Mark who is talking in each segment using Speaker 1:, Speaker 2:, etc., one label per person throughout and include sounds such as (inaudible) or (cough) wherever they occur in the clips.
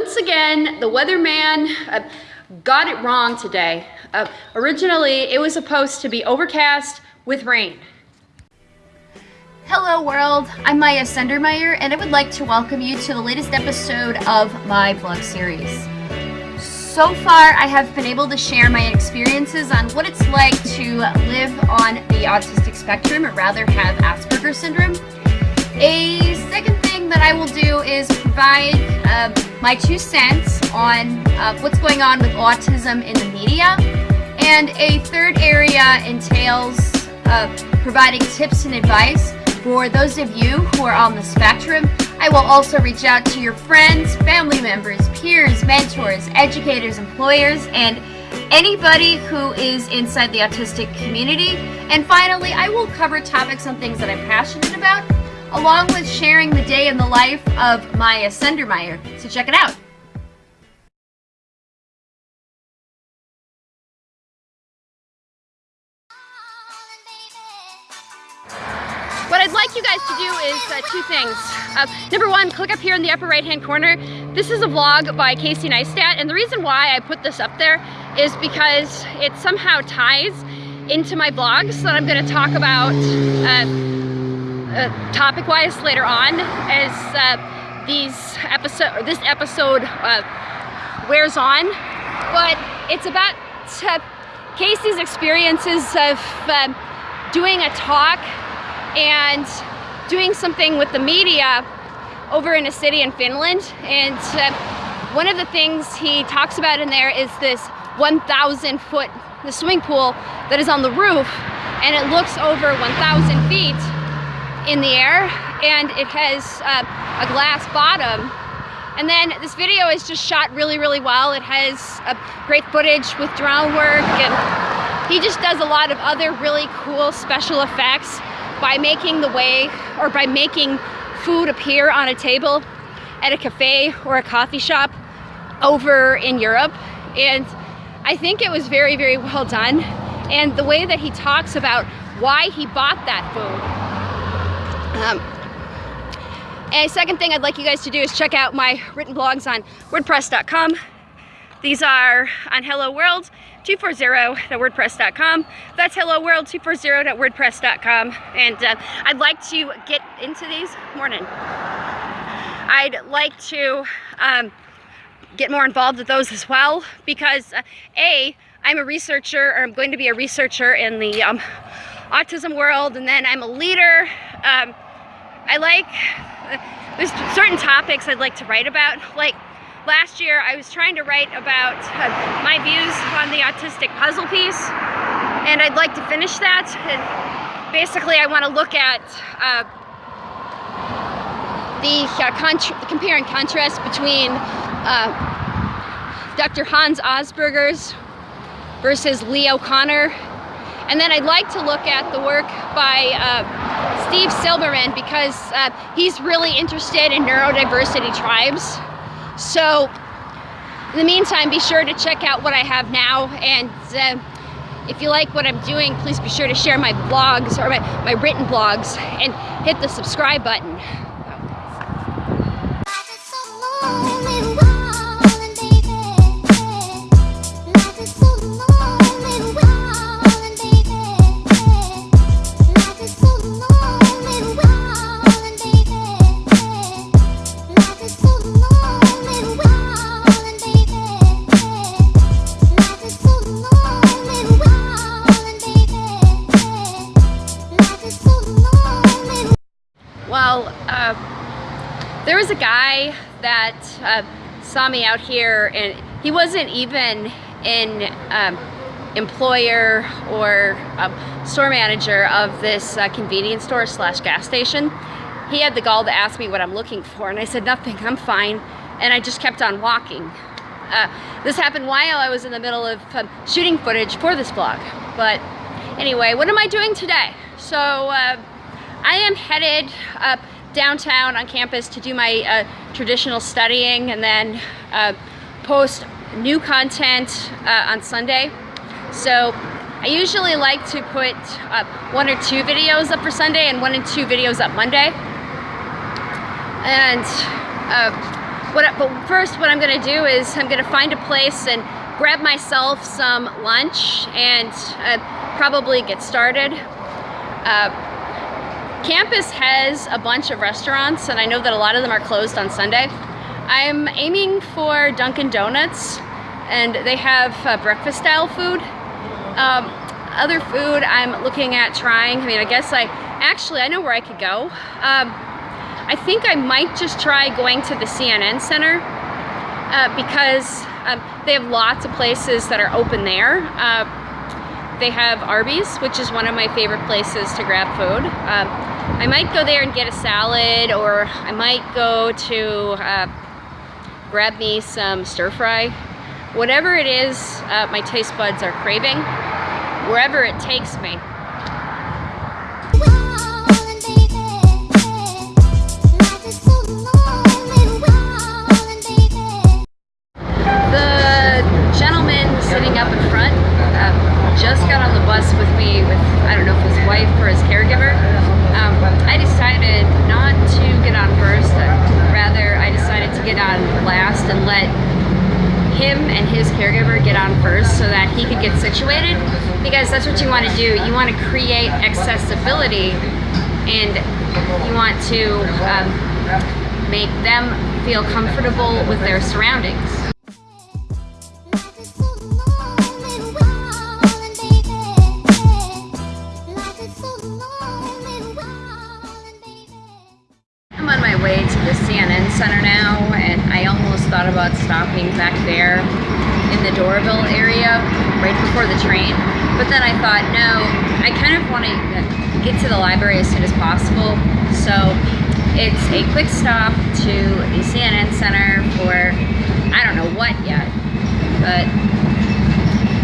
Speaker 1: Once again, the weatherman uh, got it wrong today. Uh, originally, it was supposed to be overcast with rain.
Speaker 2: Hello world, I'm Maya Sendermeyer and I would like to welcome you to the latest episode of my vlog series. So far, I have been able to share my experiences on what it's like to live on the autistic spectrum, or rather have Asperger's syndrome. A second that I will do is provide uh, my two cents on uh, what's going on with autism in the media. And a third area entails uh, providing tips and advice for those of you who are on the spectrum, I will also reach out to your friends, family members, peers, mentors, educators, employers, and anybody who is inside the autistic community. And finally, I will cover topics on things that I'm passionate about, along with sharing the day in the life of Maya Sendermeyer. So check it out.
Speaker 1: What I'd like you guys to do is uh, two things. Uh, number one, click up here in the upper right hand corner. This is a vlog by Casey Neistat and the reason why I put this up there is because it somehow ties into my blogs that I'm going to talk about uh, uh, topic-wise later on as uh, these episode this episode uh, wears on. But it's about Casey's experiences of doing a talk and doing something with the media over in a city in Finland. And uh, one of the things he talks about in there is this 1,000 foot the swimming pool that is on the roof and it looks over 1,000 feet in the air and it has uh, a glass bottom. And then this video is just shot really, really well. It has uh, great footage with drone work and he just does a lot of other really cool special effects by making the way or by making food appear on a table at a cafe or a coffee shop over in Europe. And I think it was very, very well done. And the way that he talks about why he bought that food. Um, and second thing I'd like you guys to do is check out my written blogs on wordpress.com. These are on Hello World 240.wordpress.com. That's Hello World 240.wordpress.com. And uh, I'd like to get into these morning. I'd like to um, get more involved with those as well because uh, A, I'm a researcher or I'm going to be a researcher in the um, autism world and then I'm a leader. Um, I like, there's certain topics I'd like to write about like last year I was trying to write about uh, my views on the autistic puzzle piece and I'd like to finish that and basically I want to look at uh, the uh, compare and contrast between uh, Dr. Hans Asperger's versus Leo Kanner and then I'd like to look at the work by uh, Steve Silberman because uh, he's really interested in neurodiversity tribes so in the meantime, be sure to check out what I have now. And uh, if you like what I'm doing, please be sure to share my blogs or my, my written blogs and hit the subscribe button. There was a guy that uh, saw me out here and he wasn't even an um, employer or um, store manager of this uh, convenience store slash gas station. He had the gall to ask me what I'm looking for and I said nothing, I'm fine. And I just kept on walking. Uh, this happened while I was in the middle of um, shooting footage for this vlog. But anyway, what am I doing today? So uh, I am headed up downtown on campus to do my uh, traditional studying and then uh, post new content uh, on Sunday. So I usually like to put uh, one or two videos up for Sunday and one and two videos up Monday. And uh, what, but first what I'm gonna do is I'm gonna find a place and grab myself some lunch and uh, probably get started. Uh, campus has a bunch of restaurants and I know that a lot of them are closed on Sunday. I'm aiming for Dunkin' Donuts and they have uh, breakfast style food. Um, other food I'm looking at trying, I mean I guess I, actually I know where I could go. Um, I think I might just try going to the CNN Center uh, because um, they have lots of places that are open there. Uh, they have Arby's, which is one of my favorite places to grab food. Um, I might go there and get a salad, or I might go to uh, grab me some stir fry. Whatever it is uh, my taste buds are craving, wherever it takes me. His caregiver get on first so that he could get situated because that's what you want to do. You want to create accessibility and you want to um, make them feel comfortable with their surroundings. I'm on my way to the CNN Center now, and I almost thought about stopping back there in the Doraville area right before the train. But then I thought, no, I kind of want to get to the library as soon as possible. So it's a quick stop to the CNN Center for, I don't know what yet, but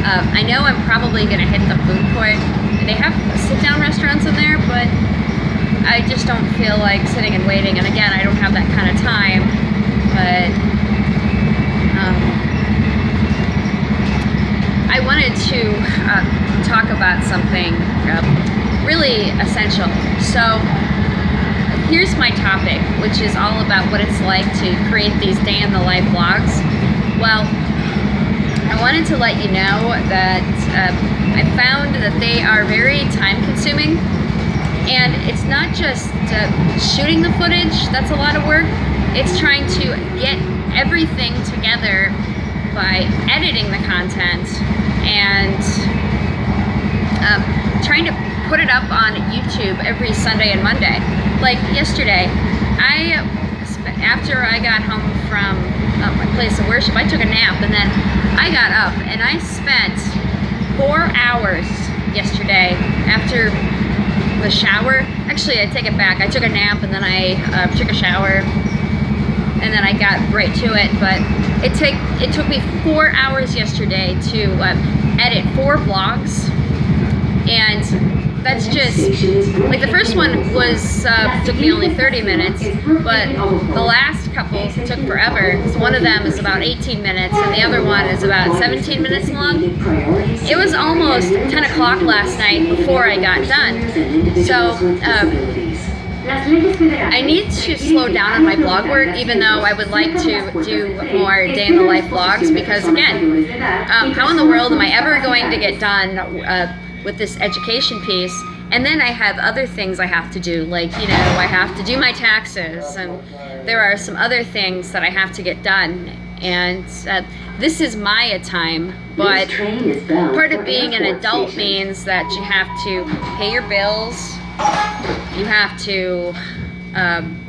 Speaker 1: um, I know I'm probably going to hit the food court. They have sit-down restaurants in there, but I just don't feel like sitting and waiting. And again, I don't have that kind of time. But um, I wanted to uh, talk about something uh, really essential. So here's my topic, which is all about what it's like to create these day in the life vlogs. Well, I wanted to let you know that uh, I found that they are very time consuming and it's not just uh, shooting the footage, that's a lot of work. It's trying to get everything together by editing the content and um, trying to put it up on YouTube every Sunday and Monday. Like yesterday, I, after I got home from uh, my place of worship, I took a nap and then I got up and I spent four hours yesterday after the shower. Actually, I take it back. I took a nap and then I uh, took a shower and then I got right to it. But it take it took me four hours yesterday to uh, edit four vlogs, and that's just like the first one was uh, took me only 30 minutes, but the last couple took forever. So one of them is about 18 minutes, and the other one is about 17 minutes long. It was almost 10 o'clock last night before I got done. So. Um, I need to slow down on my blog work, even though I would like to do more day in the life vlogs, because again, um, how in the world am I ever going to get done uh, with this education piece? And then I have other things I have to do, like, you know, I have to do my taxes, and there are some other things that I have to get done. And uh, this is my time, but part of being an adult means that you have to pay your bills, you have to um,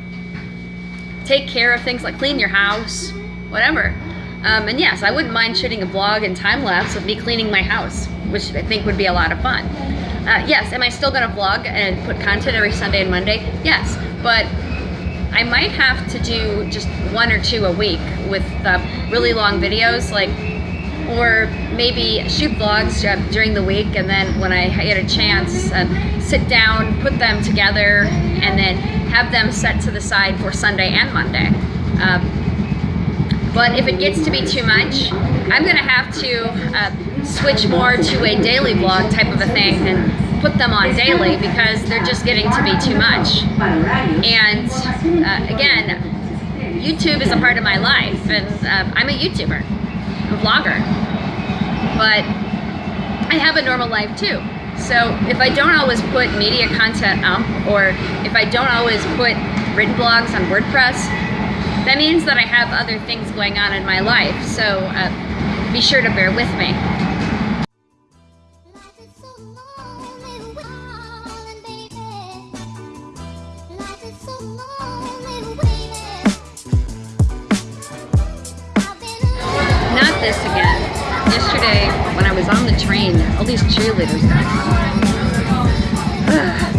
Speaker 1: take care of things like clean your house, whatever. Um, and yes, I wouldn't mind shooting a vlog and time lapse of me cleaning my house, which I think would be a lot of fun. Uh, yes, am I still gonna vlog and put content every Sunday and Monday? Yes, but I might have to do just one or two a week with uh, really long videos, like, or maybe shoot vlogs uh, during the week and then when I get a chance, uh, sit down, put them together, and then have them set to the side for Sunday and Monday. Um, but if it gets to be too much, I'm gonna have to uh, switch more to a daily vlog type of a thing and put them on daily because they're just getting to be too much. And uh, again, YouTube is a part of my life, and um, I'm a YouTuber, a vlogger. But I have a normal life too. So if I don't always put media content up, or if I don't always put written blogs on WordPress, that means that I have other things going on in my life. So uh, be sure to bear with me. Not this again. Yesterday, when I was on the train, all these cheerleaders (sighs) got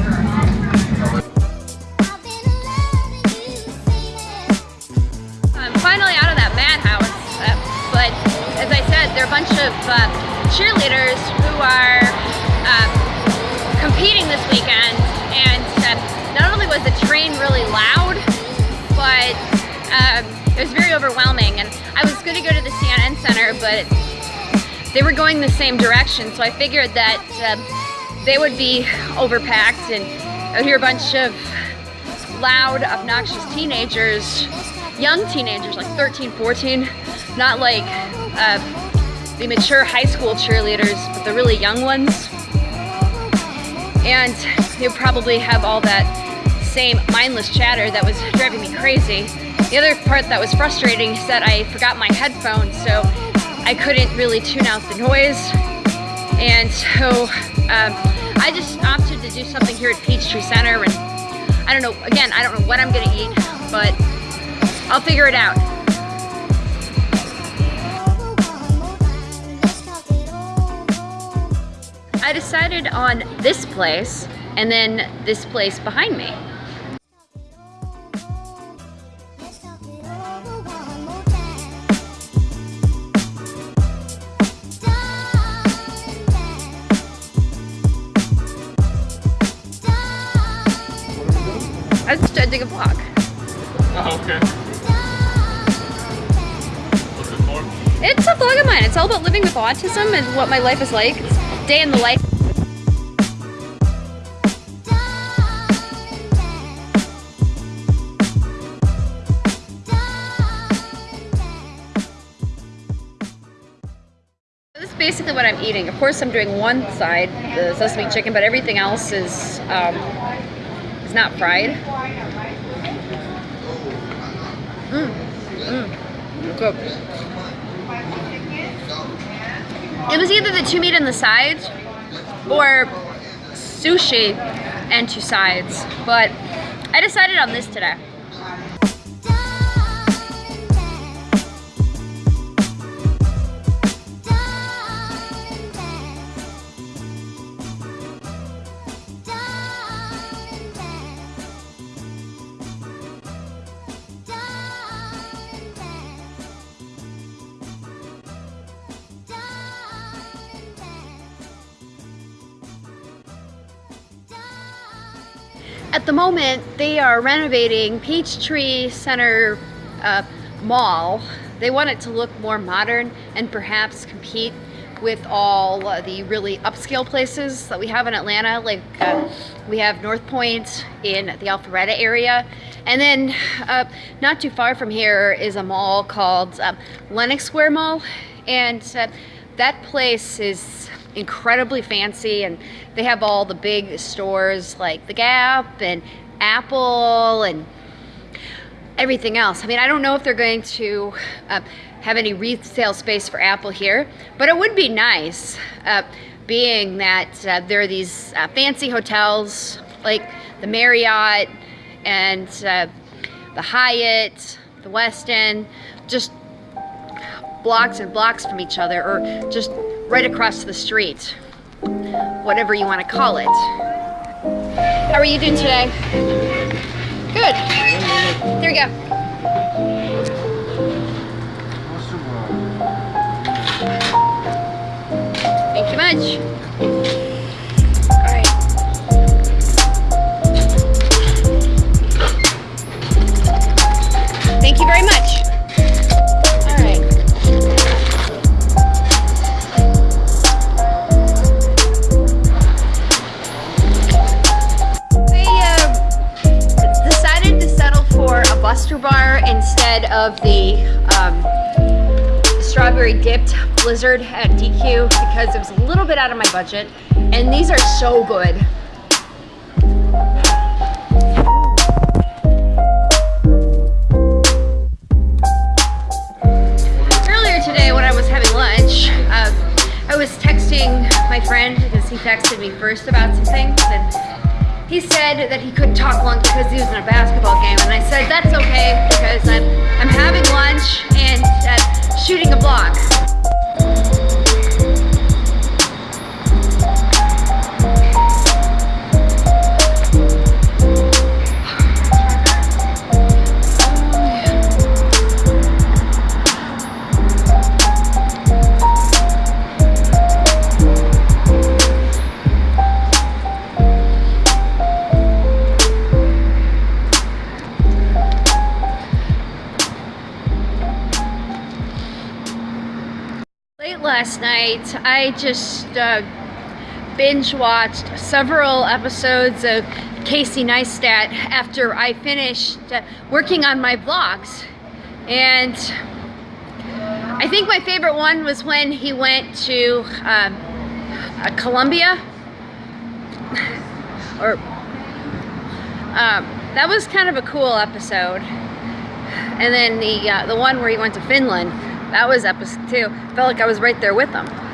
Speaker 1: of uh, cheerleaders who are uh, competing this weekend, and uh, not only was the train really loud, but um, it was very overwhelming. And I was going to go to the CNN Center, but they were going the same direction, so I figured that they would be overpacked, and I would hear a bunch of loud, obnoxious teenagers, young teenagers, like 13, 14, not like uh, the mature high school cheerleaders, but the really young ones. And they probably have all that same mindless chatter that was driving me crazy. The other part that was frustrating is that I forgot my headphones, so I couldn't really tune out the noise. And so um, I just opted to do something here at Peachtree Center and I don't know, again, I don't know what I'm gonna eat, but I'll figure it out. I decided on this place and then this place behind me. I was just editing a vlog.
Speaker 3: Oh, okay. What's it for?
Speaker 1: It's a vlog of mine. It's all about living with autism and what my life is like. It's day in the life. This is basically what I'm eating. Of course, I'm doing one side, the sesame chicken, but everything else is um, is not fried. Mmm, mmm, good. It was either the two meat and the sides or sushi and two sides, but I decided on this today. Moment, they are renovating Peachtree Center uh, Mall. They want it to look more modern and perhaps compete with all uh, the really upscale places that we have in Atlanta. Like uh, we have North Point in the Alpharetta area. And then uh, not too far from here is a mall called um, Lenox Square Mall. And uh, that place is incredibly fancy and they have all the big stores like the Gap and Apple and everything else. I mean, I don't know if they're going to uh, have any retail space for Apple here, but it would be nice, uh, being that uh, there are these uh, fancy hotels like the Marriott and uh, the Hyatt, the Westin, just blocks and blocks from each other, or just right across the street, whatever you want to call it. How are you doing today? Good. There you go. Thank you much. Strawberry dipped blizzard at DQ because it was a little bit out of my budget. And these are so good. Earlier today when I was having lunch, uh, I was texting my friend because he texted me first about something. And he said that he couldn't talk long because he was in a basketball game. And I said, that's okay because I'm, I'm having lunch and uh, shooting a vlog. Last night, I just uh, binge watched several episodes of Casey Neistat after I finished uh, working on my vlogs. And I think my favorite one was when he went to um, uh, Colombia. (laughs) or um, that was kind of a cool episode. And then the uh, the one where he went to Finland, that was episode two. Felt like I was right there with him.